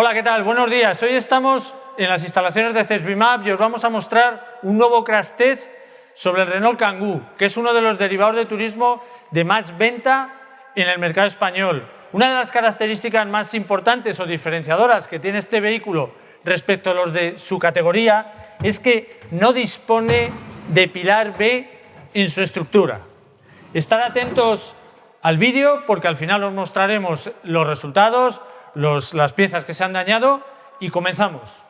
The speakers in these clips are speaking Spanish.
Hola, ¿qué tal? Buenos días. Hoy estamos en las instalaciones de CESBIMAP y os vamos a mostrar un nuevo crash test sobre el Renault Kangoo, que es uno de los derivados de turismo de más venta en el mercado español. Una de las características más importantes o diferenciadoras que tiene este vehículo respecto a los de su categoría es que no dispone de pilar B en su estructura. Estar atentos al vídeo porque al final os mostraremos los resultados, las piezas que se han dañado y comenzamos.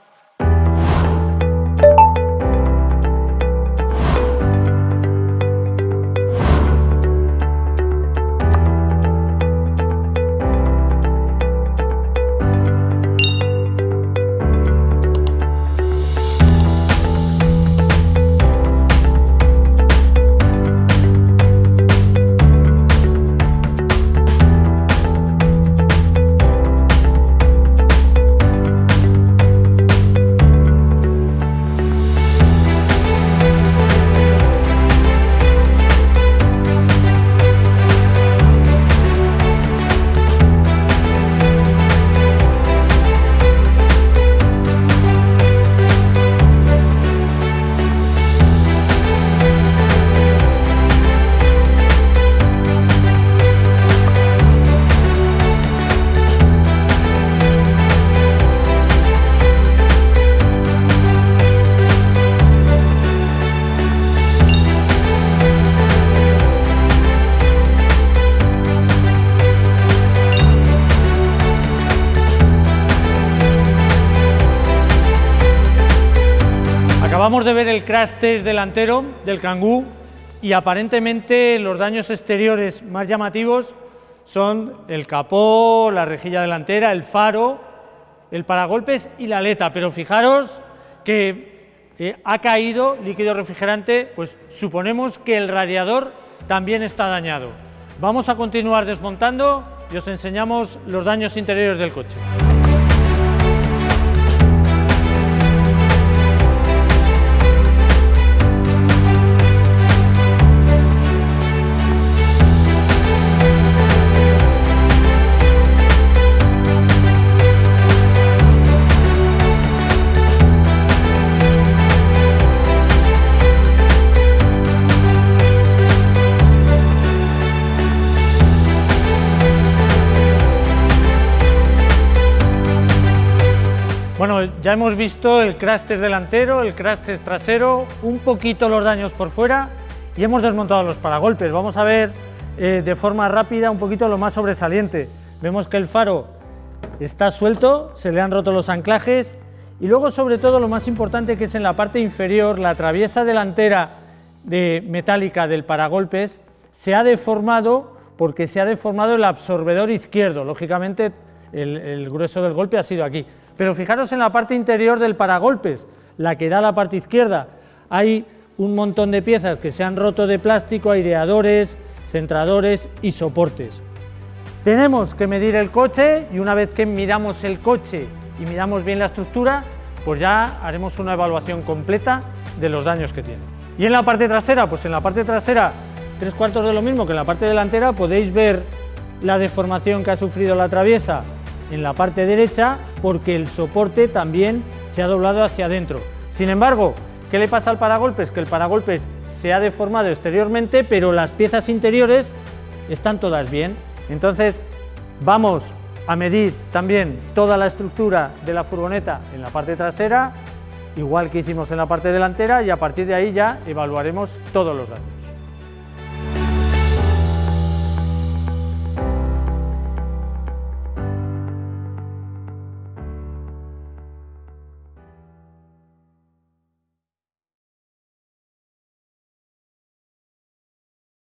Acabamos de ver el crash test delantero del Kangoo y aparentemente los daños exteriores más llamativos son el capó, la rejilla delantera, el faro, el paragolpes y la aleta, pero fijaros que ha caído líquido refrigerante, pues suponemos que el radiador también está dañado. Vamos a continuar desmontando y os enseñamos los daños interiores del coche. Bueno, ya hemos visto el crash test delantero, el crash test trasero, un poquito los daños por fuera y hemos desmontado los paragolpes. Vamos a ver eh, de forma rápida un poquito lo más sobresaliente. Vemos que el faro está suelto, se le han roto los anclajes y luego sobre todo lo más importante que es en la parte inferior, la traviesa delantera de metálica del paragolpes se ha deformado porque se ha deformado el absorbedor izquierdo, lógicamente el grueso del golpe ha sido aquí. Pero fijaros en la parte interior del paragolpes, la que da la parte izquierda. Hay un montón de piezas que se han roto de plástico, aireadores, centradores y soportes. Tenemos que medir el coche y una vez que miramos el coche y miramos bien la estructura, pues ya haremos una evaluación completa de los daños que tiene. Y en la parte trasera, pues en la parte trasera, tres cuartos de lo mismo que en la parte delantera, podéis ver la deformación que ha sufrido la traviesa en la parte derecha porque el soporte también se ha doblado hacia adentro. Sin embargo, ¿qué le pasa al paragolpes? Que el paragolpes se ha deformado exteriormente, pero las piezas interiores están todas bien. Entonces, vamos a medir también toda la estructura de la furgoneta en la parte trasera, igual que hicimos en la parte delantera, y a partir de ahí ya evaluaremos todos los daños.